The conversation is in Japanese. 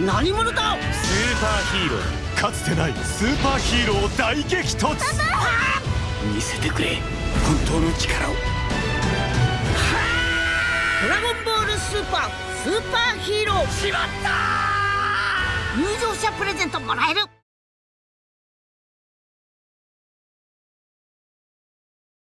何者だ？スーパーヒーロー。かつてないスーパーヒーロー大激突。見せてくれ。本当の力を。ドラゴンボールスーパースーパーヒーロー。しまった入場者プレゼントもらえる。